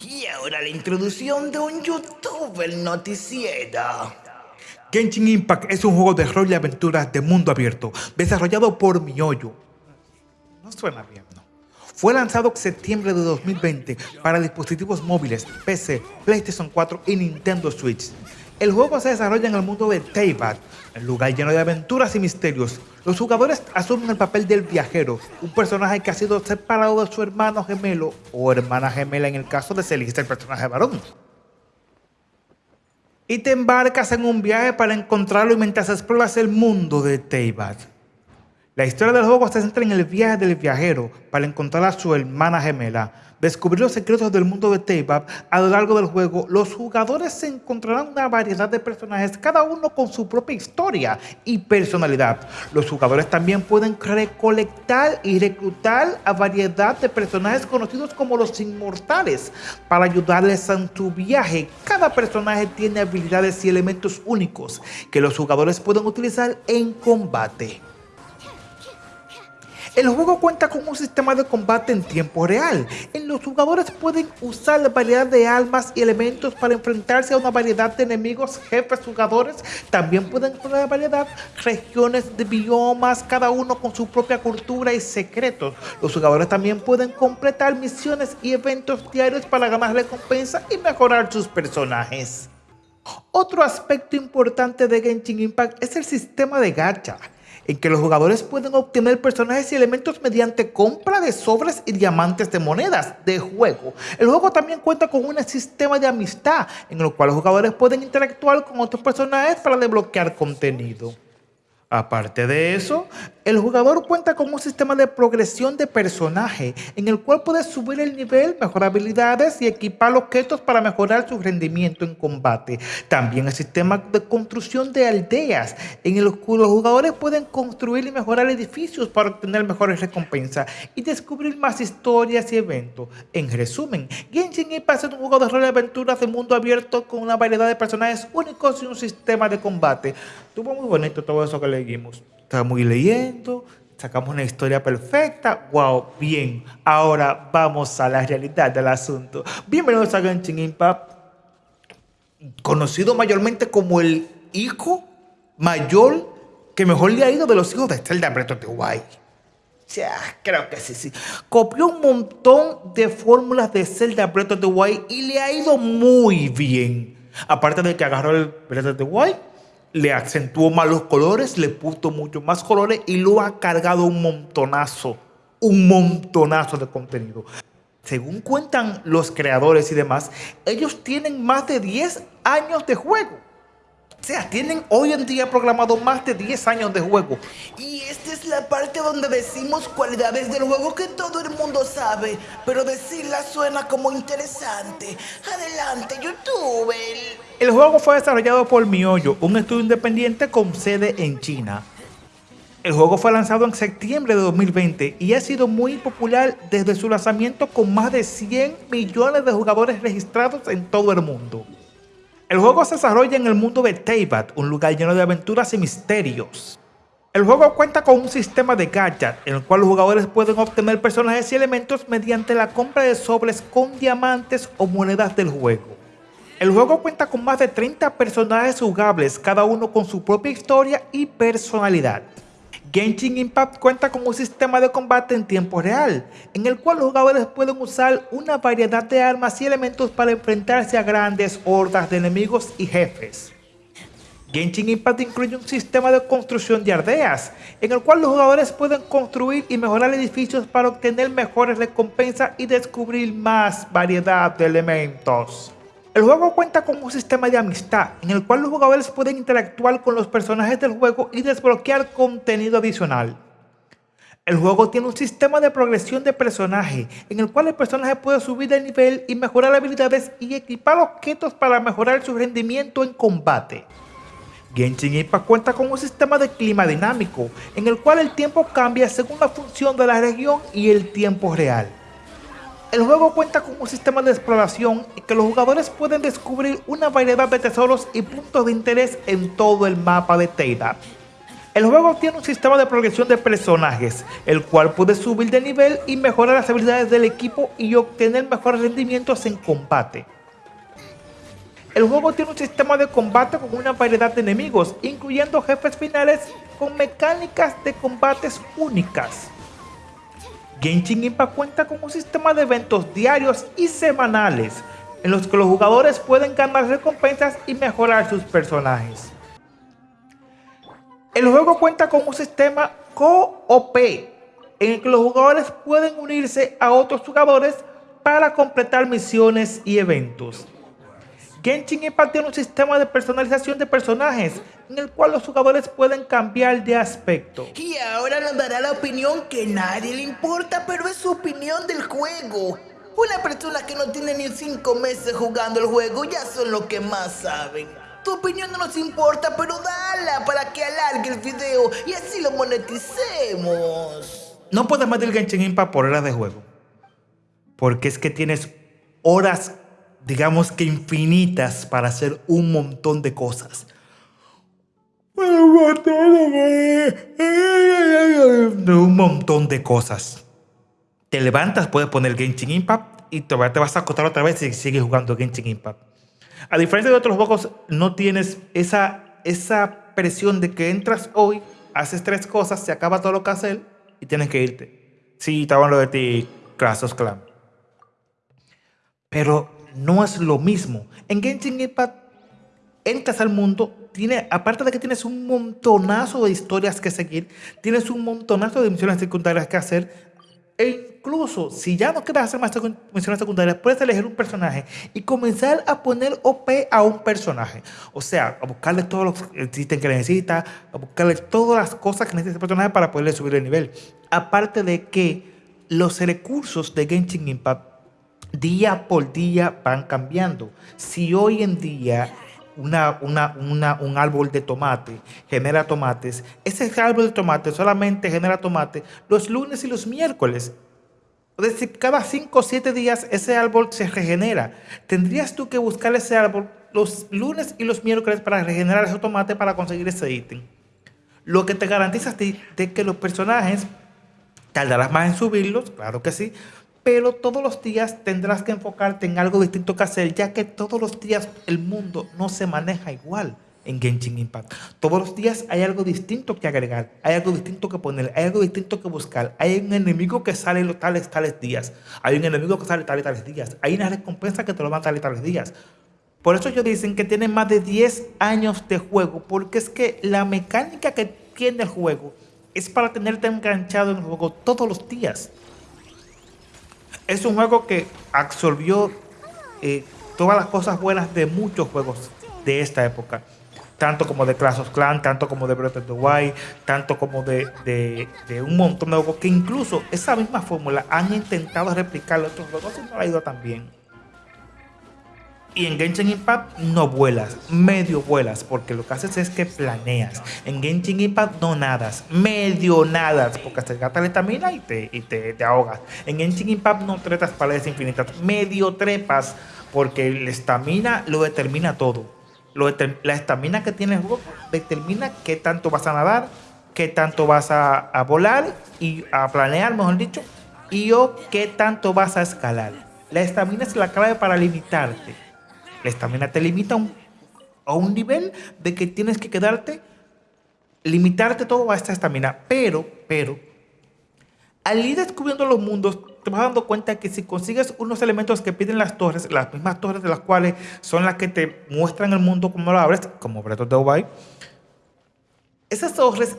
Y ahora la introducción de un youtuber noticiero. Genshin Impact es un juego de rol y aventuras de mundo abierto, desarrollado por MiHoYo. No suena bien, ¿no? Fue lanzado en septiembre de 2020 para dispositivos móviles, PC, PlayStation 4 y Nintendo Switch. El juego se desarrolla en el mundo de Teyvat, un lugar lleno de aventuras y misterios. Los jugadores asumen el papel del viajero, un personaje que ha sido separado de su hermano gemelo o hermana gemela en el caso de ser el personaje varón. Y te embarcas en un viaje para encontrarlo mientras exploras el mundo de Teyvat. La historia del juego se centra en el viaje del viajero para encontrar a su hermana gemela. Descubrir los secretos del mundo de Teyvat a lo largo del juego, los jugadores se encontrarán una variedad de personajes, cada uno con su propia historia y personalidad. Los jugadores también pueden recolectar y reclutar a variedad de personajes conocidos como los inmortales para ayudarles en su viaje. Cada personaje tiene habilidades y elementos únicos que los jugadores pueden utilizar en combate. El juego cuenta con un sistema de combate en tiempo real, en los jugadores pueden usar la variedad de armas y elementos para enfrentarse a una variedad de enemigos, jefes, jugadores, también pueden una variedad, regiones de biomas, cada uno con su propia cultura y secretos. Los jugadores también pueden completar misiones y eventos diarios para ganar recompensa y mejorar sus personajes. Otro aspecto importante de Genshin Impact es el sistema de gacha en que los jugadores pueden obtener personajes y elementos mediante compra de sobres y diamantes de monedas de juego. El juego también cuenta con un sistema de amistad en el cual los jugadores pueden interactuar con otros personajes para desbloquear contenido. Aparte de eso, el jugador cuenta con un sistema de progresión de personaje en el cual puede subir el nivel, mejorar habilidades y equipar objetos para mejorar su rendimiento en combate. También el sistema de construcción de aldeas en el que los jugadores pueden construir y mejorar edificios para obtener mejores recompensas y descubrir más historias y eventos. En resumen, Genshin Impact es un juego de rol de aventuras de mundo abierto con una variedad de personajes únicos y un sistema de combate. Tuvo muy bonito todo eso que leímos. Estamos leyendo, sacamos una historia perfecta. ¡Wow! Bien. Ahora vamos a la realidad del asunto. Bienvenidos a Genshin Impact, conocido mayormente como el hijo mayor que mejor le ha ido de los hijos de Zelda Breath of the Wild. Creo que sí, sí. Copió un montón de fórmulas de Zelda Breath of the Wild y le ha ido muy bien. Aparte de que agarró el Breath of the Wild le acentuó más los colores, le puso mucho más colores y lo ha cargado un montonazo, un montonazo de contenido. Según cuentan los creadores y demás, ellos tienen más de 10 años de juego. O sea, tienen hoy en día programado más de 10 años de juego. Y esta es la parte donde decimos cualidades del juego que todo el mundo sabe, pero decirlas suena como interesante. Adelante, youtuber. El juego fue desarrollado por MiHoYo, un estudio independiente con sede en China. El juego fue lanzado en septiembre de 2020 y ha sido muy popular desde su lanzamiento con más de 100 millones de jugadores registrados en todo el mundo. El juego se desarrolla en el mundo de Teyvat, un lugar lleno de aventuras y misterios. El juego cuenta con un sistema de gacha en el cual los jugadores pueden obtener personajes y elementos mediante la compra de sobres con diamantes o monedas del juego. El juego cuenta con más de 30 personajes jugables, cada uno con su propia historia y personalidad. Genshin Impact cuenta con un sistema de combate en tiempo real, en el cual los jugadores pueden usar una variedad de armas y elementos para enfrentarse a grandes hordas de enemigos y jefes. Genshin Impact incluye un sistema de construcción de aldeas, en el cual los jugadores pueden construir y mejorar edificios para obtener mejores recompensas y descubrir más variedad de elementos. El juego cuenta con un sistema de amistad en el cual los jugadores pueden interactuar con los personajes del juego y desbloquear contenido adicional. El juego tiene un sistema de progresión de personaje en el cual el personaje puede subir de nivel y mejorar habilidades y equipar objetos para mejorar su rendimiento en combate. Genshin Impact cuenta con un sistema de clima dinámico en el cual el tiempo cambia según la función de la región y el tiempo real. El juego cuenta con un sistema de exploración y que los jugadores pueden descubrir una variedad de tesoros y puntos de interés en todo el mapa de Teida. El juego tiene un sistema de progresión de personajes, el cual puede subir de nivel y mejorar las habilidades del equipo y obtener mejores rendimientos en combate. El juego tiene un sistema de combate con una variedad de enemigos, incluyendo jefes finales con mecánicas de combates únicas. Genshin Impact cuenta con un sistema de eventos diarios y semanales, en los que los jugadores pueden ganar recompensas y mejorar sus personajes. El juego cuenta con un sistema co-op en el que los jugadores pueden unirse a otros jugadores para completar misiones y eventos. Genshin Impact tiene un sistema de personalización de personajes en el cual los jugadores pueden cambiar de aspecto. Y ahora nos dará la opinión que nadie le importa, pero es su opinión del juego. Una persona que no tiene ni 5 meses jugando el juego ya son los que más saben. Tu opinión no nos importa, pero dala para que alargue el video y así lo moneticemos. No puedes meter Genshin Impact por horas de juego. Porque es que tienes horas, digamos que infinitas, para hacer un montón de cosas. Un montón de cosas. Te levantas, puedes poner Genshin Impact y te vas a acostar otra vez y sigues jugando Genshin Impact. A diferencia de otros juegos, no tienes esa, esa presión de que entras hoy, haces tres cosas, se acaba todo lo que haces y tienes que irte. Sí, estaba hablando de ti, Clash of Clans. Pero no es lo mismo. En Genshin Impact entras al mundo, tiene, aparte de que tienes un montonazo de historias que seguir, tienes un montonazo de misiones secundarias que hacer, e incluso si ya no quieres hacer más misiones secundarias, puedes elegir un personaje y comenzar a poner OP a un personaje. O sea, a buscarle todos los ítems que necesita, a buscarle todas las cosas que necesita ese personaje para poderle subir el nivel. Aparte de que los recursos de Genshin Impact día por día van cambiando. Si hoy en día una, un árbol de tomate genera tomates, ese árbol de tomate solamente genera tomate los lunes y los miércoles. Es decir, cada 5 o 7 días ese árbol se regenera. Tendrías tú que buscar ese árbol los lunes y los miércoles para regenerar ese tomate para conseguir ese ítem. Lo que te garantiza de, de que los personajes tardarás más en subirlos, claro que sí, pero todos los días tendrás que enfocarte en algo distinto que hacer, ya que todos los días el mundo no se maneja igual en Genshin Impact. Todos los días hay algo distinto que agregar, hay algo distinto que poner, hay algo distinto que buscar. Hay un enemigo que sale los tales, tales días. Hay un enemigo que sale tales, tales días. Hay una recompensa que te lo van tales, tales días. Por eso ellos dicen que tienen más de 10 años de juego, porque es que la mecánica que tiene el juego es para tenerte enganchado en el juego todos los días es un juego que absorbió eh, todas las cosas buenas de muchos juegos de esta época. Tanto como de Clash of Clans, tanto como de Breath of the Wild, tanto como de, de, un montón de juegos que incluso esa misma fórmula han intentado replicar en otros juegos y no ha ido tan bien. Y en Genshin Impact no vuelas, medio vuelas, porque lo que haces es que planeas. En Genshin Impact no nadas, medio nadas, porque te gasta la estamina y, te, y te, te, ahogas. En Genshin Impact no tretas paredes infinitas, medio trepas, porque la estamina lo determina todo. Lo la estamina que tiene el juego determina qué tanto vas a nadar, qué tanto vas a, a volar y a planear, mejor dicho, y o qué tanto vas a escalar. La estamina es la clave para limitarte la estamina te limita a un, nivel de que tienes que quedarte, limitarte todo a esta estamina. Pero, pero, al ir descubriendo los mundos, te vas dando cuenta que si consigues unos elementos que piden las torres, las mismas torres de las cuales son las que te muestran el mundo como lo abres, como Breath of the Wild, esas torres,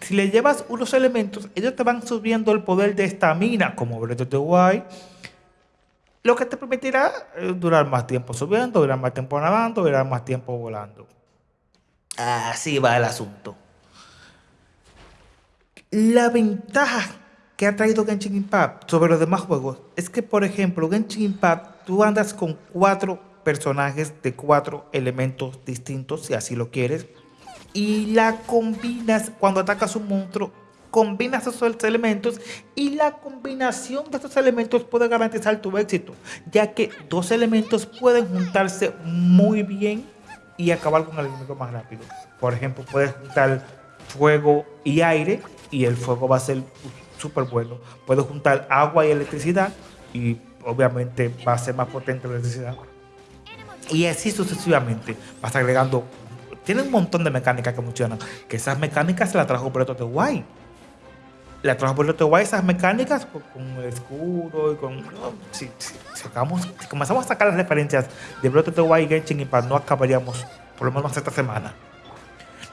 si le llevas unos elementos, ellos te van subiendo el poder de estamina, como Breath of the Wild, lo que te permitirá eh, durar más tiempo subiendo, durar más tiempo nadando, durar más tiempo volando. Así va el asunto. La ventaja que ha traído Genshin Impact sobre los demás juegos es que, por ejemplo, Genshin Impact, tú andas con cuatro personajes de cuatro elementos distintos, si así lo quieres, y la combinas cuando atacas un monstruo combinas esos elementos y la combinación de estos elementos puede garantizar tu éxito, ya que dos elementos pueden juntarse muy bien y acabar con el enemigo más rápido. Por ejemplo, puedes juntar fuego y aire y el fuego va a ser súper bueno. Puedes juntar agua y electricidad y obviamente va a ser más potente la electricidad. Y así sucesivamente vas agregando. Tiene un montón de mecánicas que funcionan. Que esas mecánicas se las trajo Breath of the Wild. La the Wild esas mecánicas con, el escudo y con. si, sacamos, si comenzamos a sacar las referencias de of the Wild y Genshin Impact, no acabaríamos por lo menos esta semana.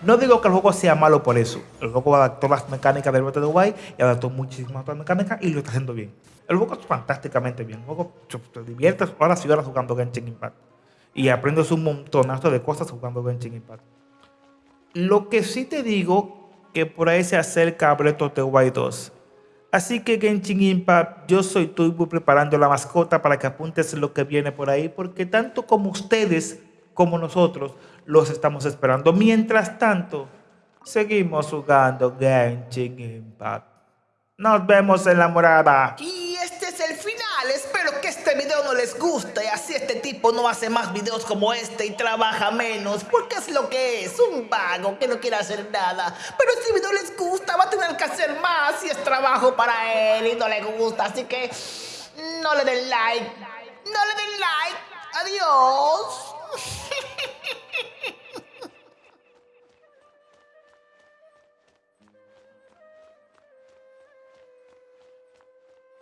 No digo que el juego sea malo por eso. El juego adaptó las mecánicas del Breath of the Wild y adaptó muchísimas otras mecánicas y lo está haciendo bien. El juego es fantásticamente bien. El juego te diviertes horas y horas jugando Genshin Impact. Y aprendes un montonazo de cosas jugando Genshin Impact. Lo que sí te digo que por ahí se acerca a Breath of the Wild 2. Así que Genshin Impact, yo soy tú preparando la mascota para que apuntes lo que viene por ahí, porque tanto como ustedes como nosotros los estamos esperando. Mientras tanto, seguimos jugando Genshin Impact. Nos vemos en la morada. Y este es el final. Espero que este video no les guste así este tipo no hace más videos como este y trabaja menos. Porque es lo que es, un vago que no quiere hacer nada. Pero si video les gusta, va a tener que hacer más y es trabajo para él y no le gusta. Así que no le den like. No le den like. Adiós.